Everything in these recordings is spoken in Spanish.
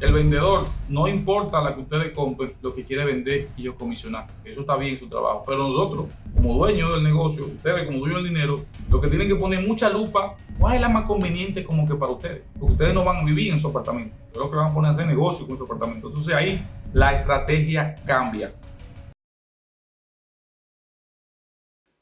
El vendedor no importa la que ustedes compren, lo que quiere vender y yo comisionar. Eso está bien en su trabajo. Pero nosotros, como dueños del negocio, ustedes como dueños del dinero, lo que tienen que poner mucha lupa, ¿cuál es la más conveniente como que para ustedes? Porque ustedes no van a vivir en su apartamento. Ustedes lo que van a poner a hacer negocio con su apartamento. Entonces ahí la estrategia cambia.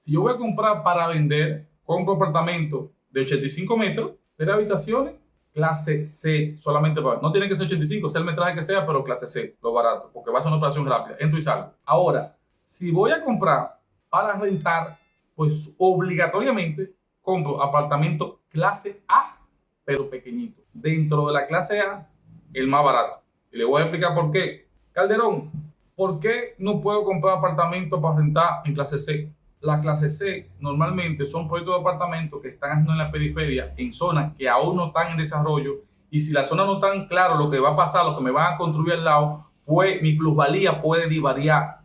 Si yo voy a comprar para vender, compro apartamento de 85 metros, de habitaciones, clase C, solamente para... No tiene que ser 85, sea el metraje que sea, pero clase C, lo barato, porque va a ser una operación rápida, entro y salgo. Ahora, si voy a comprar para rentar, pues obligatoriamente compro apartamento clase A, pero pequeñito. Dentro de la clase A, el más barato. Y le voy a explicar por qué. Calderón, ¿por qué no puedo comprar apartamento para rentar en clase C? La clase C normalmente son proyectos de apartamentos que están haciendo en la periferia, en zonas que aún no están en desarrollo. Y si la zona no está claro lo que va a pasar, lo que me van a construir al lado, pues mi plusvalía puede divariar.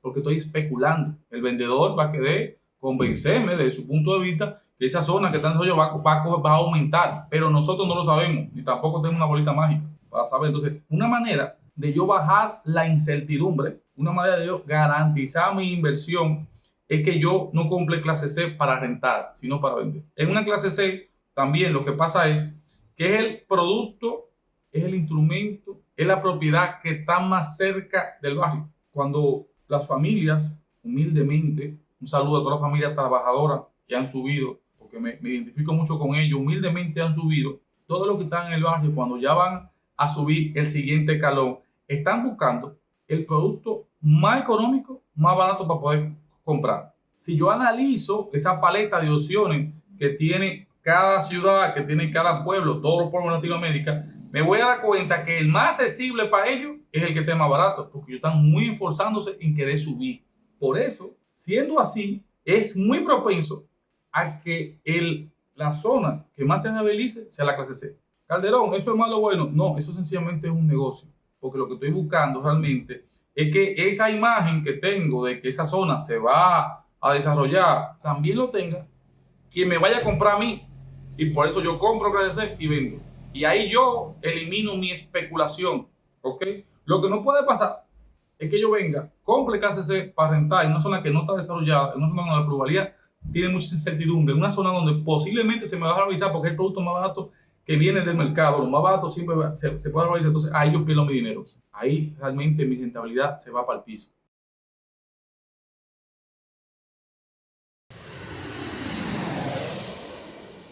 Porque estoy especulando. El vendedor va a querer convencerme desde su punto de vista que esa zona que está en desarrollo va, va, va a aumentar. Pero nosotros no lo sabemos, ni tampoco tenemos una bolita mágica para saber. Entonces, una manera de yo bajar la incertidumbre, una manera de yo garantizar mi inversión es que yo no compre clase C para rentar, sino para vender. En una clase C también lo que pasa es que es el producto, es el instrumento, es la propiedad que está más cerca del barrio. Cuando las familias, humildemente, un saludo a todas las familias trabajadoras que han subido, porque me, identifico mucho con ellos, humildemente han subido, todo lo que está en el barrio, cuando ya van a subir el siguiente escalón, están buscando el producto más económico, más barato para poder comprar. Si yo analizo esa paleta de opciones que tiene cada ciudad, que tiene cada pueblo, todos los pueblos de Latinoamérica, me voy a dar cuenta que el más accesible para ellos es el que esté más barato, porque ellos están muy esforzándose en querer subir. Por eso, siendo así, es muy propenso a que el, la zona que más se analice sea la clase C. Calderón, ¿eso es malo o bueno? No, eso sencillamente es un negocio, porque lo que estoy buscando realmente es que esa imagen que tengo de que esa zona se va a desarrollar, también lo tenga quien me vaya a comprar a mí. Y por eso yo compro clase y vendo. Y ahí yo elimino mi especulación. ¿Ok? Lo que no puede pasar es que yo venga, compre clase para rentar en una zona que no está desarrollada, en una zona donde la pluralidad tiene mucha incertidumbre, en una zona donde posiblemente se me va a revisar porque es el producto más barato que viene del mercado, lo más barato siempre se, se puede realizar, entonces ahí yo pierdo mi dinero. Ahí realmente mi rentabilidad se va para el piso.